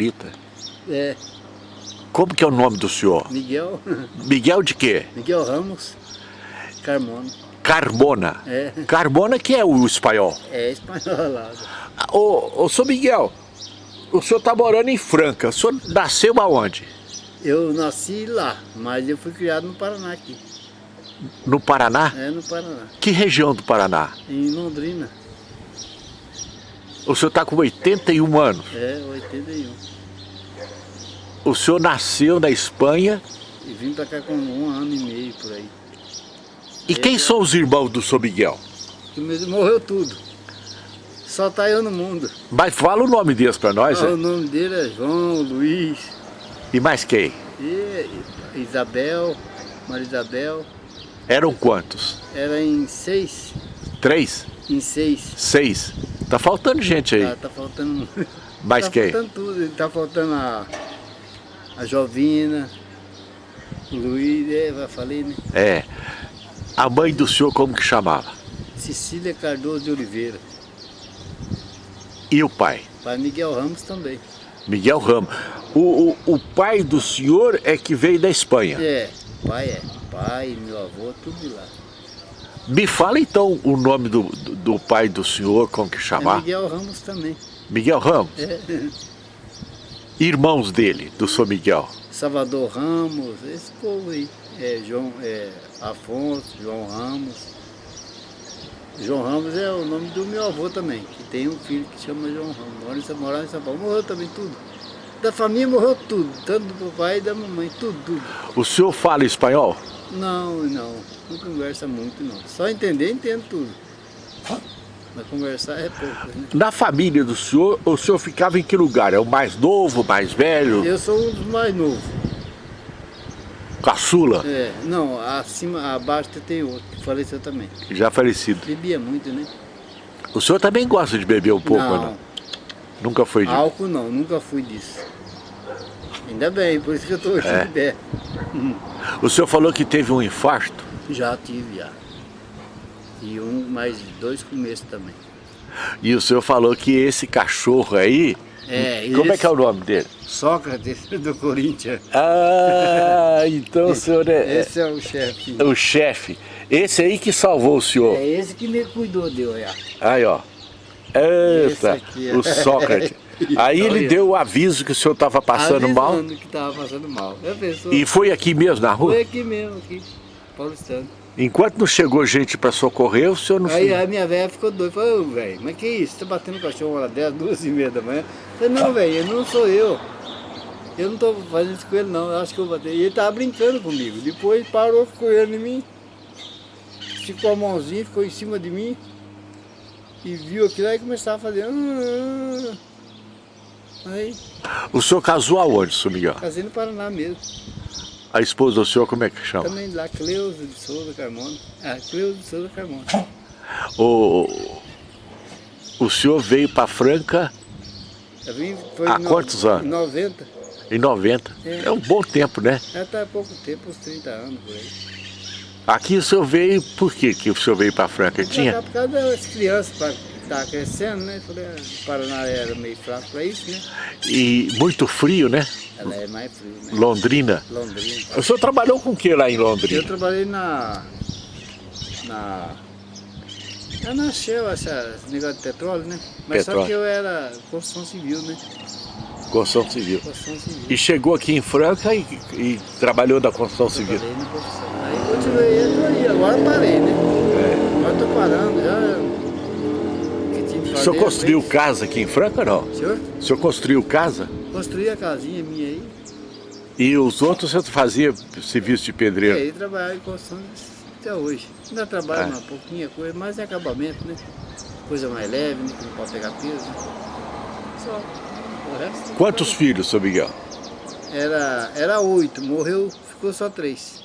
Rita? É, Como que é o nome do senhor? Miguel, Miguel de quê? Miguel Ramos Carmona. Carbona. É, Carbona que é o espanhol. é espanhol lá. Ô, ô, senhor Miguel, o senhor está morando em Franca. O senhor nasceu aonde? Eu nasci lá, mas eu fui criado no Paraná aqui. No Paraná? É, no Paraná. Que região do Paraná? Em Londrina. O senhor está com 81 anos. É, 81. O senhor nasceu na Espanha. E vim pra cá com um ano e meio por aí. E quem são os irmãos do senhor Miguel? Morreu tudo. Só tá eu no mundo. Mas fala o nome deles para nós. Ah, né? o nome dele é João, Luiz, E mais quem? e Isabel, Maria Isabel. Eram quantos? Era em seis. Três? Em seis. Seis? Tá faltando gente aí. Tá, tá faltando. Mais tá quem? faltando tudo. Tá faltando a, a Jovina, o Luiz, é, já falei, né? É. A mãe do senhor como que chamava? Cecília Cardoso de Oliveira. E o pai? Pai Miguel Ramos também. Miguel Ramos. O, o, o pai do senhor é que veio da Espanha. É, pai é. Pai, meu avô, tudo de lá. Me fala então o nome do, do, do pai do senhor, como que É chamava? Miguel Ramos também. Miguel Ramos. É. Irmãos dele, do senhor Miguel. Salvador Ramos, esse povo aí. É, João, é, Afonso, João Ramos. João Ramos é o nome do meu avô também, que tem um filho que chama João Ramos. Morava em São Paulo. Morreu também tudo. Da família morreu tudo, tanto do papai e da mamãe, tudo, tudo. O senhor fala espanhol? Não, não, não conversa muito não. Só entender, entendo tudo. Mas conversar é pouco, né? Na família do senhor, o senhor ficava em que lugar? É o mais novo, mais velho? Eu sou um dos mais novos. Caçula? É, não, acima, abaixo tem outro, que faleceu também. Já falecido. Bebia muito, né? O senhor também gosta de beber um pouco, não, não? Nunca foi de... álcool não, nunca fui disso. Ainda bem, por isso que eu tô hoje É. de pé. O senhor falou que teve um infarto. Já tive, já. E um, mais dois começos também. E o senhor falou que esse cachorro aí... É, como é esse- que é o nome dele? Sócrates do Corinthians. Ah, então o senhor é, Esse é o chefe. é o chefe. Esse aí que salvou o senhor. É esse que me cuidou de olhar. Aí, ó. Esse Eita, aqui é. o Sócrates. Aí ele deu o aviso que o senhor estava passando mal. Que tava passando mal. Pensou? E foi aqui mesmo na rua? Foi aqui mesmo, aqui, paulistano. Enquanto não chegou gente para socorrer, o senhor não Aí foi. a minha velha ficou doida, falou, velho, mas que isso? Você tá batendo cachorro uma hora dessa, duas e meia da manhã? Eu falei, não, velho, não sou eu. Eu não tô fazendo isso com ele não, eu acho que eu bater. E ele tava brincando comigo. Depois parou, ficou olhando em mim, ficou a mãozinha, ficou em cima de mim, e viu aquilo aí e começava a fazer. Aí, O senhor casou aonde, senhor Miguel? casei no Paraná mesmo. A esposa do senhor, como é que chama? Também lá, Cleusa de Souza Carmona. Ah, Cleusa de Souza Carmona. O, o senhor veio para Franca vim, Há no- quantos anos? 90. em 90. É. É um bom tempo, né? Já tá há pouco tempo, uns 30 anos por aí. Aqui o senhor veio, por que que o senhor veio para Franca? Tinha? Por causa das crianças, para estar crescendo, né? Falei, ah, o Paraná era meio fraco para isso, né? E muito frio, né? Ela é mais frio, né? Londrina. Londrina. O senhor trabalhou com o que lá em Eu Londrina? trabalhei na. Na. É na Shell, essa, esse negócio de petróleo, né? Mas só Petróleo. que eu era construção civil, né? Construção civil. Construção civil. E chegou aqui em Franca e, e trabalhou da construção civil. Trabalhei na construção. Aí continuei, aí, agora parei, né? Agora tô parando, já. O senhor eu construiu casa aqui em Franca ou não? Senhor? O senhor construiu casa? Construí a casinha minha aí. E os outros você fazia serviço de E pedreiro? aí trabalhar em construção até hoje. Ainda trabalho É. uma pouquinha coisa, mas é acabamento, né? Coisa mais leve, né? Que não pode pegar peso. né? Só. O resto. Quantos filhos, seu Miguel? Era, era oito, morreu, ficou só três.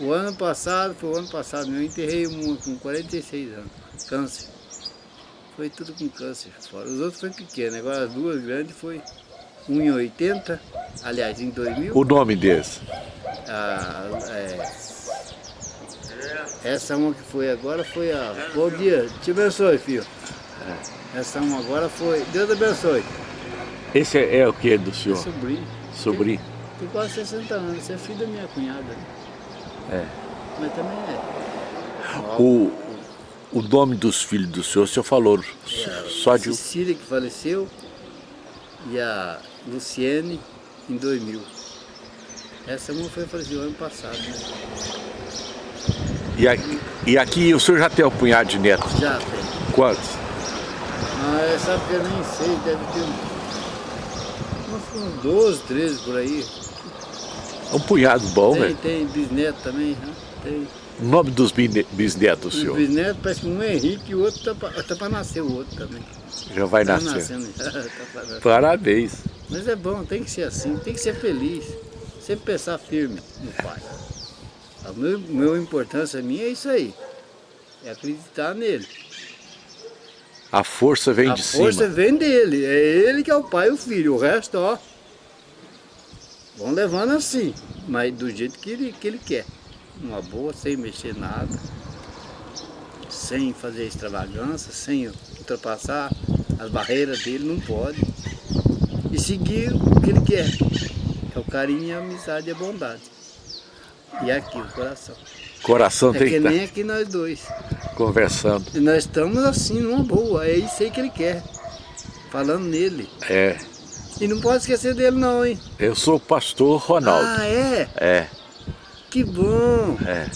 O ano passado, foi o ano passado, eu enterrei uma com 46 anos, câncer. Foi tudo com câncer fora. Os outros foi pequeno, agora as duas grandes foi 1,80, aliás, em 2000. O nome deles? a- é, essa uma que foi agora foi a. Bom dia, te abençoe, filho. Essa uma agora foi. Deus abençoe. Esse é, é o que do É senhor? sobrinho. Sobrinho? Tem quase 60 anos. Você é filho da minha cunhada. né? É. Mas também é. O, o nome dos filhos do senhor, o senhor falou É, só de... Cecília que faleceu e a Luciene em 2000. Essa uma foi faleceu ano passado, né? E aqui, e aqui o senhor já tem um punhado de netos? Já tem. Quantos? Mas sabe que eu nem sei, deve ter uns, uns 12, 13 por aí. Um punhado bom, tem, velho. tem bisneto também, né? Tem. O nome dos bisne- bisnetos do Os senhor? bisnetos parece que um é Henrique e o outro tá pra, tá pra nascer o outro também. Já vai Tá nascer. nascendo já. tá. Parabéns. Mas é bom, tem que ser assim, tem que ser feliz. Sempre pensar firme no pai. A meu, meu importância minha é isso aí. É acreditar nele. A força vem a de força cima. vem dele. É ele que é o pai e o filho. O resto, ó. Vão levando assim. Mas do jeito que ele, que ele quer. Uma boa, sem mexer nada. Sem fazer extravagância, sem ultrapassar as barreiras dele, não pode. E seguir o que ele quer. É o carinho, a amizade e a bondade. E aqui, o coração. Coração É tem que que estar nem aqui nós dois. conversando. E nós estamos assim, numa boa. É isso aí que ele quer. Falando nele. É, E não pode esquecer dele não, hein? eu sou o pastor Ronaldo. Ah, é? É, Que bom. é.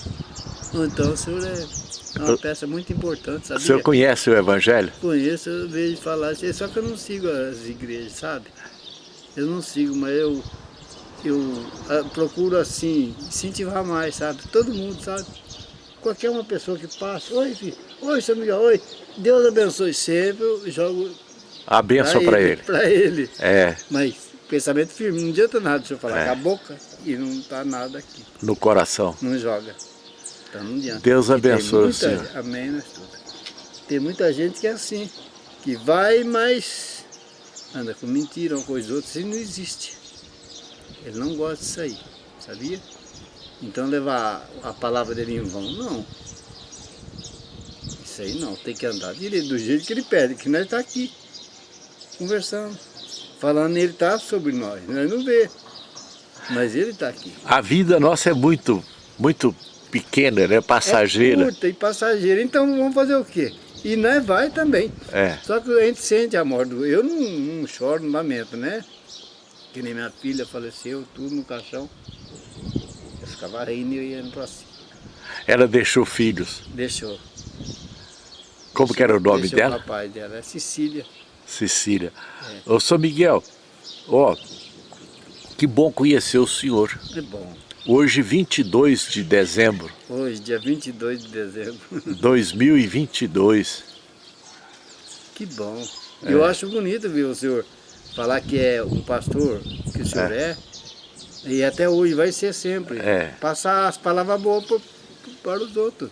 Então o senhor é uma peça muito importante, O sabia? senhor conhece o Evangelho? Conheço, eu vejo falar, assim, só que eu não sigo as igrejas, sabe? Eu não sigo, mas eu, eu ah, procuro assim, incentivar mais, sabe? Todo mundo, sabe? Qualquer uma pessoa que passa, oi filho, oi seu Miguel, oi, Deus abençoe sempre, eu jogo A benção para ele. Para ele. É, Mas pensamento firme, não adianta nada se eu falar É. com a boca e não tá nada aqui. no coração. Não joga. Então não adianta. Deus E abençoe o muita- senhor. Amém, nós tudo. Tem muita gente que é assim, que vai, mas anda com mentira, uma coisa ou outra, isso não existe. Ele não gosta disso aí, sabia? Então levar a palavra dele em vão, não. Isso aí não, tem que andar direito, do jeito que ele pede, que nós tá aqui, conversando. Falando, ele tá sobre nós, nós não vê. Mas ele tá aqui. A vida nossa é muito, muito pequena, né? Passageira. É curta e passageira, então vamos fazer o quê? E nós vai também. É. Só que a gente sente a morte. Eu não, não choro, não lamento, né? Que nem minha filha faleceu, tudo no caixão. Eu ficava rindo e eu ia indo pra cima. Ela deixou filhos. Deixou. Como que era o nome deixou dela? o papai dela, é Cecília. Cecília. Ô, São Miguel, ó, que bom conhecer o senhor. É bom. Hoje, 22 de dezembro Hoje, dia 22 de dezembro. de 2022. Que bom. É. Eu acho bonito, viu, o senhor falar que é um pastor, que o senhor é. E até hoje vai ser sempre. É. Passar as palavras boas pro- para os outros.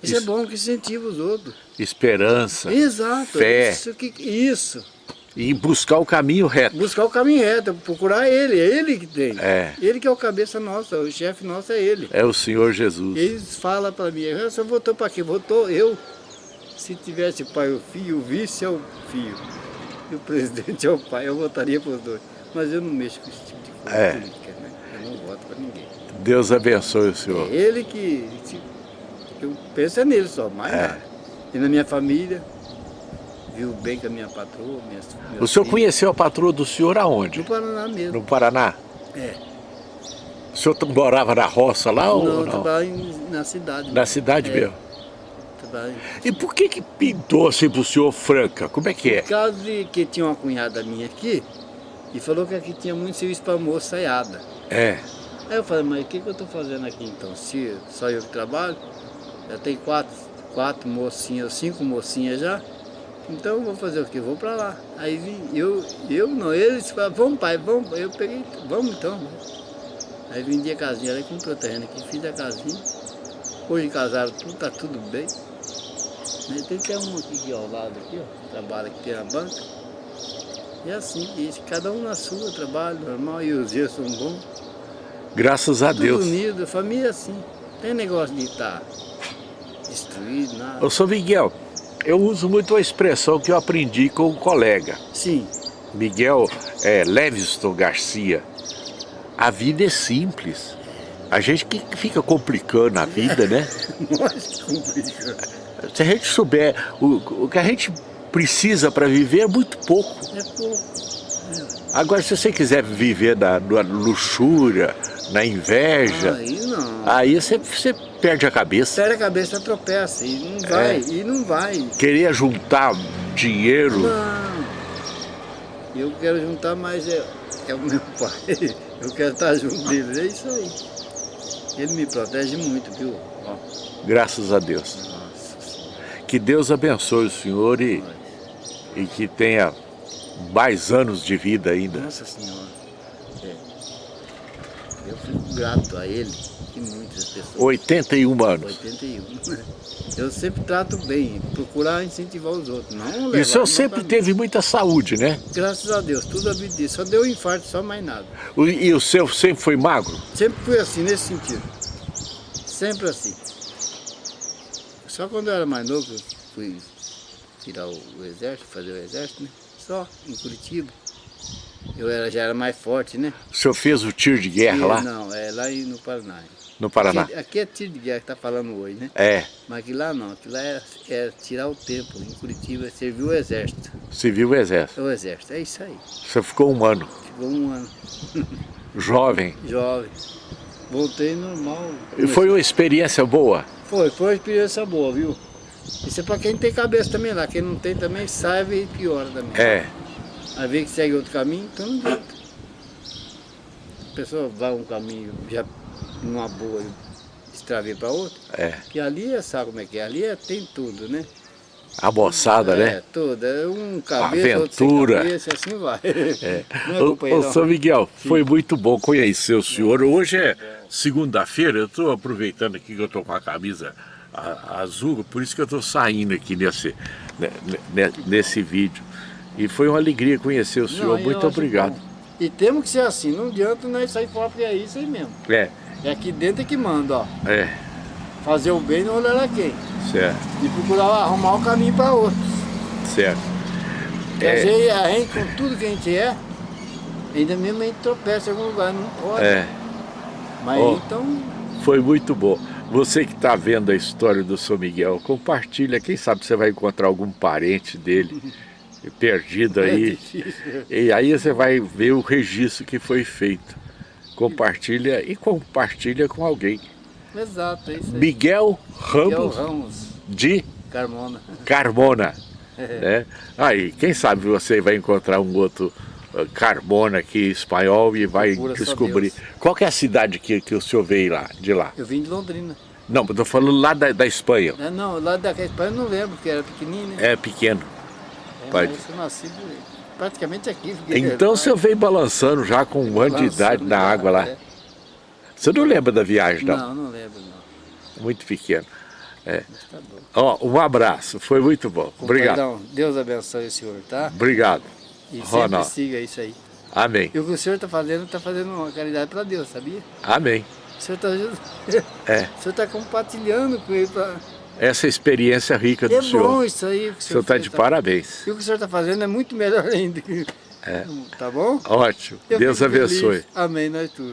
Isso, é bom, que incentiva os outros. Esperança. Exato. Fé. Isso, que, isso. E buscar o caminho reto. Buscar o caminho reto, procurar ele. É ele que tem. É. Ele que é o cabeça nossa, o chefe nosso é ele. É o Senhor Jesus. Eles falam para mim, "Ah, você votou para quê? Votou eu. Se tivesse pai o filho, o vice é o filho. E o presidente é o pai, eu votaria para os dois. Mas eu não mexo com esse tipo de coisa É. política, né? Eu não voto para ninguém. Deus abençoe o É senhor. ele que. eu penso é nele só, mais É. nada. E na minha família, viu bem com a minha patroa, minhas, O senhor filhos. conheceu a patroa do senhor aonde? No Paraná mesmo. No Paraná? É. O senhor morava na roça lá não, ou eu não? trabalho em- na cidade. Na cidade É. mesmo? Trabalho E por que que pintou assim pro senhor Franca? Como é que é? Por causa de que tinha uma cunhada minha aqui e falou que aqui tinha muito serviço para moçaiada. É. Aí eu falei, mas o que, que eu estou fazendo aqui então? Se só eu que trabalho, já tem quatro, quatro mocinhas, cinco mocinhas já, então eu vou fazer o quê? Vou para lá. Aí vim, eu, eu não, eles falaram, vamos pai, vamos. Eu peguei, vamos então. Aí vendi a casinha, aí comprei o terreno aqui, fiz a casinha. Hoje casaram tudo, tá tudo bem. Né, Tem até um aqui, aqui ao lado, aqui, ó, trabalha aqui tem a banca. E assim, e cada um na sua, trabalho normal, e os dias são bons. Graças a Tudo Deus. unido, família assim. Tem negócio de estar destruído, nada. Ô, São Miguel, eu uso muito a expressão que eu aprendi com um colega. Sim, Miguel é, Leviston Garcia, a vida é simples. A gente que fica complicando a vida, né? Nós complica. Se a gente souber o, o que a gente precisa para viver é muito pouco. É pouco. Agora, se você quiser viver na, na luxúria, na inveja, não. Aí você, você perde a cabeça. Perde a cabeça, tropeça e não vai, É. e não vai. Querer juntar dinheiro, Não. Eu quero juntar mais é, é o meu pai. Eu quero estar junto dele, é isso aí. Ele me protege muito, viu? Ó, graças a Deus. nossa. Que Deus abençoe o senhor e, e que tenha mais anos de vida ainda. Nossa senhora. Eu fico grato a ele e muitas pessoas. 81 anos. 81. Eu sempre trato bem, procurar incentivar os outros. Não E o senhor sempre teve muita saúde, né? Graças a Deus, tudo a vida disso. Só deu infarto, só mais nada. E o seu sempre foi magro? Sempre fui assim, nesse sentido. Sempre assim. Só quando eu era mais novo, eu fui tirar o, o exército, fazer o exército, né? Só, em Curitiba. Eu era, já era mais forte, né? O senhor fez o tiro de guerra E- lá Não, é lá no Paraná. no Paraná? Aqui, aqui é tiro de guerra que tá falando hoje, né? É, Mas aqui lá não, aqui lá era, era tirar o tempo. Em Curitiba serviu o exército. civil e exército. O exército, é isso aí. Você ficou um ano, Ficou um ano, jovem. jovem. Voltei normal. E foi uma experiência boa? Foi, foi uma experiência boa, viu? Isso é pra quem tem cabeça também lá, quem não tem também sabe e piora também. É, Aí vê que segue outro caminho, então não adianta. A pessoa vai um caminho já numa boa extravia para outro, é. que ali é, sabe como é que é? Ali é, tem tudo, né? A moçada, é, né? tudo. É um cabeça, Aventura. cabeça, assim vai. É. Não é, Ô, ô? São Miguel, foi muito bom conhecer o senhor. Hoje é segunda-feira, eu estou aproveitando aqui que eu estou com a camisa a- azul, por isso que eu estou saindo aqui nesse, né, né, nesse vídeo. E foi uma alegria conhecer o senhor. Não, muito obrigado. E temos que ser assim, não adianta nós sair fora, porque é isso aí mesmo. É, É aqui dentro é que manda, ó. é, Fazer o bem não olhar a quem. certo, E procurar arrumar o caminho para outros. certo. Porque É. vezes a gente, com tudo que a gente é, ainda mesmo a gente tropeça em algum lugar, não pode. É, Mas Ó. então, foi muito bom. Você que está vendo a história do São Miguel, compartilha, quem sabe você vai encontrar algum parente dele perdido é aí. difícil. E aí você vai ver o registro que foi feito. Compartilha e compartilha com alguém. Exato, é isso aí. Miguel Miguel Ramos Ramos, de Carmona. Carmona. né? Aí, quem sabe você vai encontrar um outro uh, Carmona aqui espanhol e vai Procura descobrir. Qual é a cidade que, que o senhor veio lá, de lá? Eu vim de Londrina. Não, tô falando lá da, da Espanha. É, não, lá da Espanha eu não lembro, porque era pequenininho, né? É pequeno. É, pode. mas eu nasci praticamente aqui. Então você veio balançando já com um ano de idade na água lá. é. Você não lembra da viagem, não? Não, não lembro, não. Muito pequeno. Mas tá bom. Ó, um abraço, foi muito bom. Obrigado. Compadrão, Deus abençoe o senhor, tá? Obrigado. E sempre Ronaldo. siga isso aí. Amém. E o que o senhor está fazendo, está fazendo uma caridade para Deus, sabia? Amém. O senhor está É, o senhor tá compartilhando com ele. Pra... essa experiência rica do É senhor. bom isso aí. que O senhor está de tá? parabéns. E o que o senhor está fazendo é muito melhor ainda. Tá bom? Ótimo. Eu Deus fico feliz. abençoe. Amém, nós tudo.